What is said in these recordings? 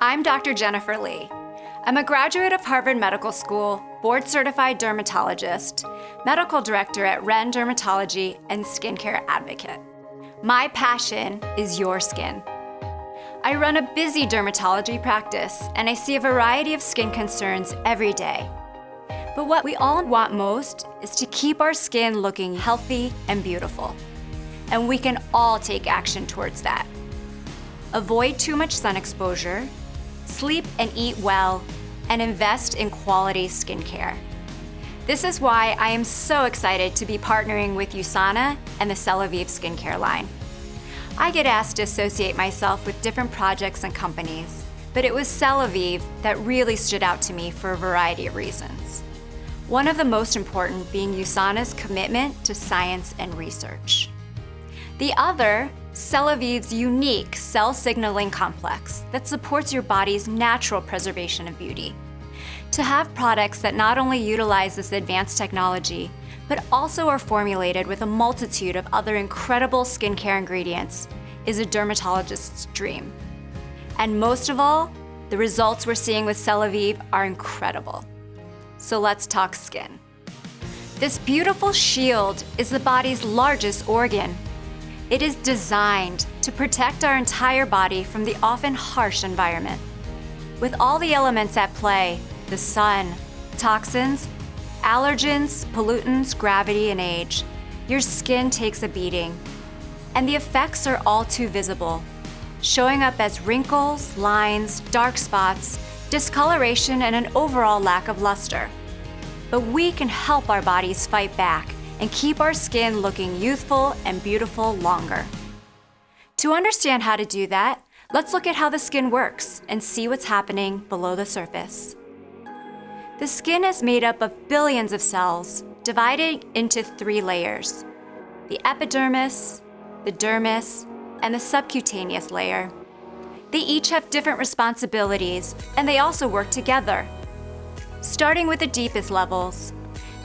I'm Dr. Jennifer Lee. I'm a graduate of Harvard Medical School, board certified dermatologist, medical director at Ren Dermatology, and skincare advocate. My passion is your skin. I run a busy dermatology practice and I see a variety of skin concerns every day. But what we all want most is to keep our skin looking healthy and beautiful. And we can all take action towards that. Avoid too much sun exposure, sleep and eat well, and invest in quality skincare. This is why I am so excited to be partnering with USANA and the Celavive skincare line. I get asked to associate myself with different projects and companies, but it was Celavive that really stood out to me for a variety of reasons. One of the most important being USANA's commitment to science and research. The other, Celavive's unique cell signaling complex that supports your body's natural preservation of beauty. To have products that not only utilize this advanced technology, but also are formulated with a multitude of other incredible skincare ingredients is a dermatologist's dream. And most of all, the results we're seeing with Celavive are incredible. So let's talk skin. This beautiful shield is the body's largest organ. It is designed to protect our entire body from the often harsh environment. With all the elements at play, the sun, toxins, allergens, pollutants, gravity, and age, your skin takes a beating. And the effects are all too visible, showing up as wrinkles, lines, dark spots, discoloration, and an overall lack of luster. But we can help our bodies fight back and keep our skin looking youthful and beautiful longer. To understand how to do that, let's look at how the skin works and see what's happening below the surface. The skin is made up of billions of cells, divided into three layers. The epidermis, the dermis, and the subcutaneous layer. They each have different responsibilities, and they also work together. Starting with the deepest levels,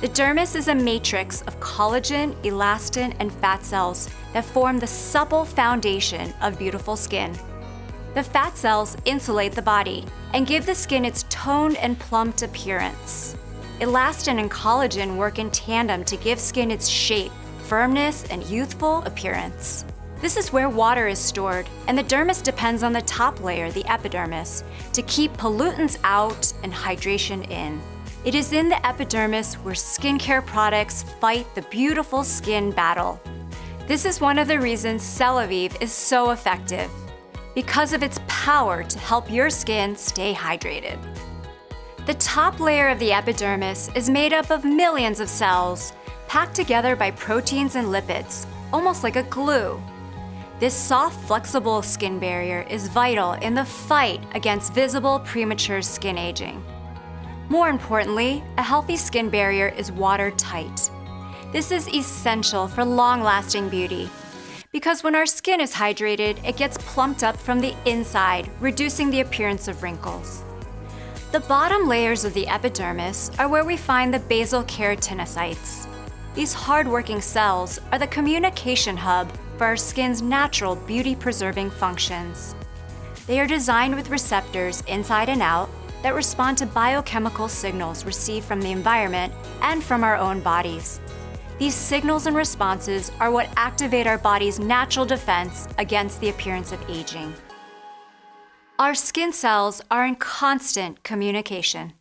the dermis is a matrix of collagen, elastin, and fat cells that form the supple foundation of beautiful skin. The fat cells insulate the body and give the skin its toned and plumped appearance. Elastin and collagen work in tandem to give skin its shape, firmness, and youthful appearance. This is where water is stored, and the dermis depends on the top layer, the epidermis, to keep pollutants out and hydration in. It is in the epidermis where skincare products fight the beautiful skin battle. This is one of the reasons Celavive is so effective because of its power to help your skin stay hydrated. The top layer of the epidermis is made up of millions of cells packed together by proteins and lipids, almost like a glue. This soft, flexible skin barrier is vital in the fight against visible premature skin aging. More importantly, a healthy skin barrier is watertight. This is essential for long-lasting beauty because when our skin is hydrated, it gets plumped up from the inside, reducing the appearance of wrinkles. The bottom layers of the epidermis are where we find the basal keratinocytes. These hard-working cells are the communication hub for our skin's natural beauty-preserving functions. They are designed with receptors inside and out that respond to biochemical signals received from the environment and from our own bodies. These signals and responses are what activate our body's natural defense against the appearance of aging. Our skin cells are in constant communication.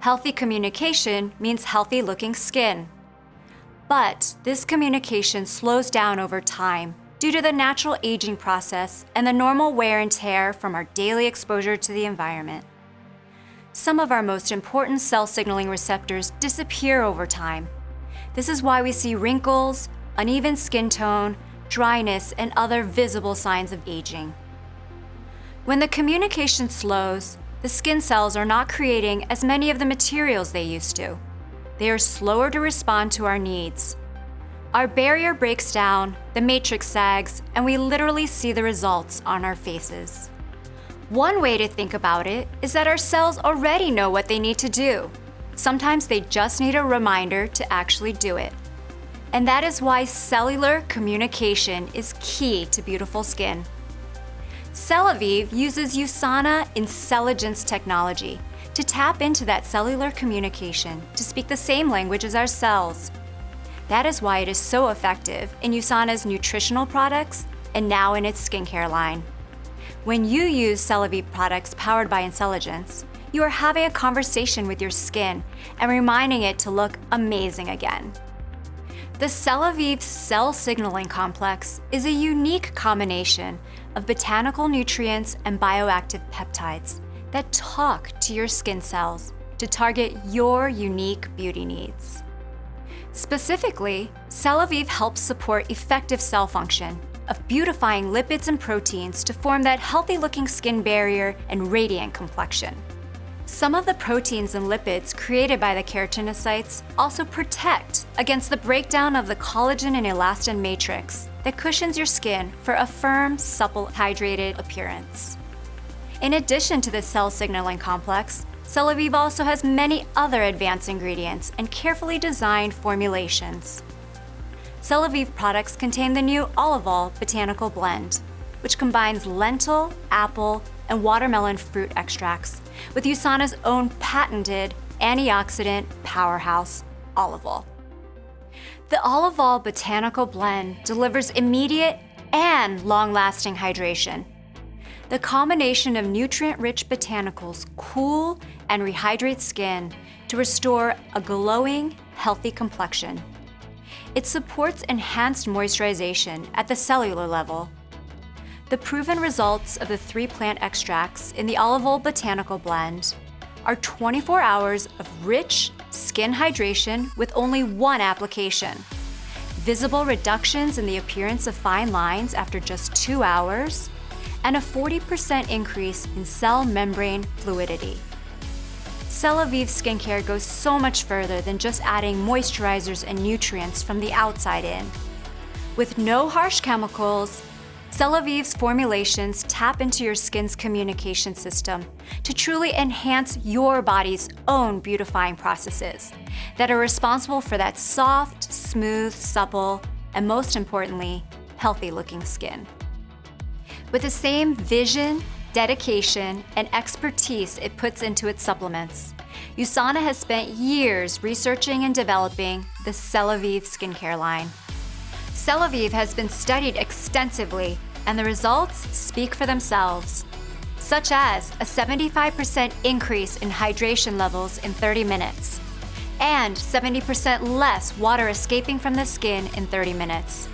Healthy communication means healthy looking skin. But this communication slows down over time due to the natural aging process and the normal wear and tear from our daily exposure to the environment. Some of our most important cell signaling receptors disappear over time this is why we see wrinkles, uneven skin tone, dryness, and other visible signs of aging. When the communication slows, the skin cells are not creating as many of the materials they used to. They are slower to respond to our needs. Our barrier breaks down, the matrix sags, and we literally see the results on our faces. One way to think about it is that our cells already know what they need to do. Sometimes they just need a reminder to actually do it. And that is why cellular communication is key to beautiful skin. Celavive uses USANA Incelligence technology to tap into that cellular communication to speak the same language as our cells. That is why it is so effective in USANA's nutritional products and now in its skincare line. When you use Celavive products powered by Incelligence, you are having a conversation with your skin and reminding it to look amazing again. The Celavive Cell Signaling Complex is a unique combination of botanical nutrients and bioactive peptides that talk to your skin cells to target your unique beauty needs. Specifically, Celavive helps support effective cell function of beautifying lipids and proteins to form that healthy-looking skin barrier and radiant complexion. Some of the proteins and lipids created by the keratinocytes also protect against the breakdown of the collagen and elastin matrix that cushions your skin for a firm, supple, hydrated appearance. In addition to the cell signaling complex, Celavive also has many other advanced ingredients and carefully designed formulations. Celavive products contain the new Olivol Botanical Blend, which combines lentil, apple, and watermelon fruit extracts with USANA's own patented antioxidant powerhouse, Olivol. The Olivol Botanical Blend delivers immediate and long-lasting hydration. The combination of nutrient-rich botanicals cool and rehydrate skin to restore a glowing, healthy complexion. It supports enhanced moisturization at the cellular level the proven results of the three plant extracts in the Olivol Botanical Blend are 24 hours of rich skin hydration with only one application, visible reductions in the appearance of fine lines after just two hours, and a 40% increase in cell membrane fluidity. Celavive skincare goes so much further than just adding moisturizers and nutrients from the outside in. With no harsh chemicals, Celavive's formulations tap into your skin's communication system to truly enhance your body's own beautifying processes that are responsible for that soft, smooth, supple, and most importantly, healthy looking skin. With the same vision, dedication, and expertise it puts into its supplements, USANA has spent years researching and developing the Celavive skincare line. Celavive has been studied extensively and the results speak for themselves, such as a 75% increase in hydration levels in 30 minutes, and 70% less water escaping from the skin in 30 minutes.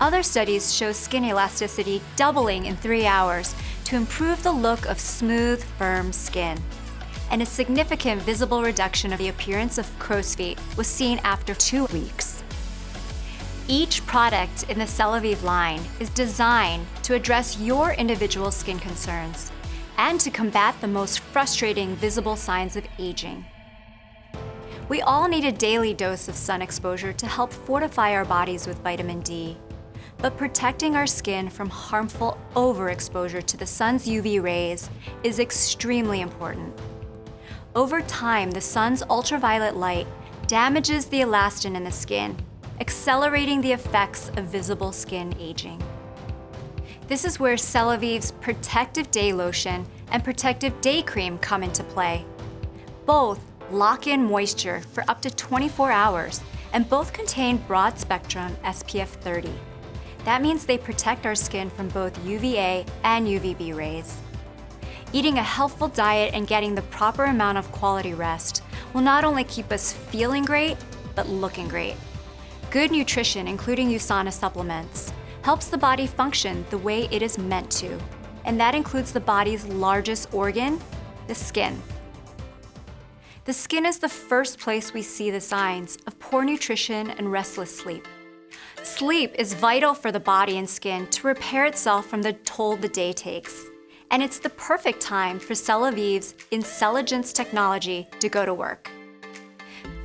Other studies show skin elasticity doubling in three hours to improve the look of smooth, firm skin. And a significant visible reduction of the appearance of crow's feet was seen after two weeks. Each product in the Celavive line is designed to address your individual skin concerns and to combat the most frustrating visible signs of aging. We all need a daily dose of sun exposure to help fortify our bodies with vitamin D. But protecting our skin from harmful overexposure to the sun's UV rays is extremely important. Over time, the sun's ultraviolet light damages the elastin in the skin accelerating the effects of visible skin aging. This is where Celavive's Protective Day Lotion and Protective Day Cream come into play. Both lock in moisture for up to 24 hours and both contain broad spectrum SPF 30. That means they protect our skin from both UVA and UVB rays. Eating a healthful diet and getting the proper amount of quality rest will not only keep us feeling great, but looking great. Good nutrition, including USANA supplements, helps the body function the way it is meant to, and that includes the body's largest organ, the skin. The skin is the first place we see the signs of poor nutrition and restless sleep. Sleep is vital for the body and skin to repair itself from the toll the day takes. And it's the perfect time for Celavive's Incelligence technology to go to work.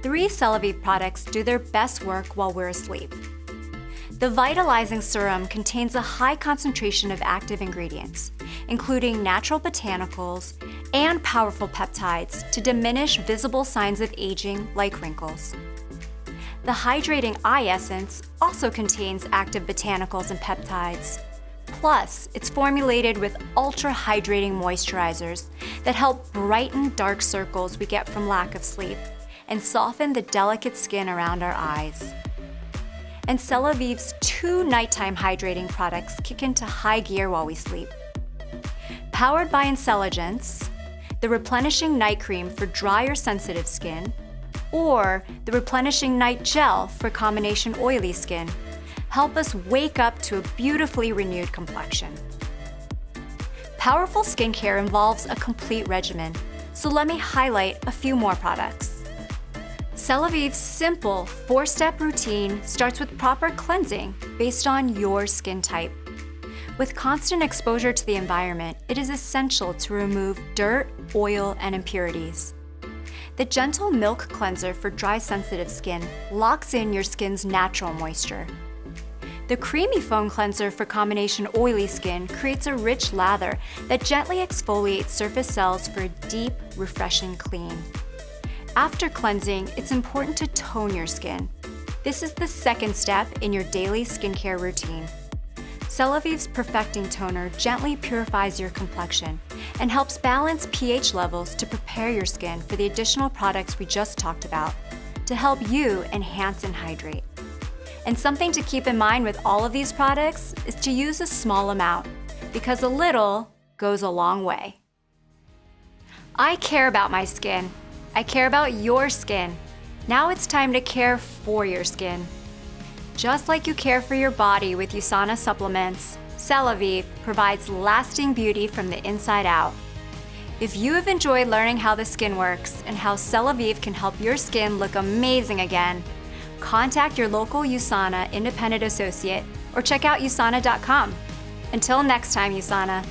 Three Celavive products do their best work while we're asleep. The Vitalizing Serum contains a high concentration of active ingredients, including natural botanicals and powerful peptides to diminish visible signs of aging like wrinkles. The Hydrating Eye Essence also contains active botanicals and peptides, Plus, it's formulated with ultra hydrating moisturizers that help brighten dark circles we get from lack of sleep and soften the delicate skin around our eyes. And Celavive's two nighttime hydrating products kick into high gear while we sleep. Powered by Incelligence, the replenishing night cream for dry or sensitive skin, or the replenishing night gel for combination oily skin help us wake up to a beautifully renewed complexion. Powerful skincare involves a complete regimen, so let me highlight a few more products. Celavive's simple four-step routine starts with proper cleansing based on your skin type. With constant exposure to the environment, it is essential to remove dirt, oil, and impurities. The Gentle Milk Cleanser for dry sensitive skin locks in your skin's natural moisture. The Creamy Foam Cleanser for combination oily skin creates a rich lather that gently exfoliates surface cells for a deep, refreshing clean. After cleansing, it's important to tone your skin. This is the second step in your daily skincare routine. Celavive's Perfecting Toner gently purifies your complexion and helps balance pH levels to prepare your skin for the additional products we just talked about to help you enhance and hydrate. And something to keep in mind with all of these products is to use a small amount because a little goes a long way. I care about my skin. I care about your skin. Now it's time to care for your skin. Just like you care for your body with USANA supplements, Celavive provides lasting beauty from the inside out. If you have enjoyed learning how the skin works and how Celavive can help your skin look amazing again, contact your local USANA independent associate or check out usana.com. Until next time, USANA.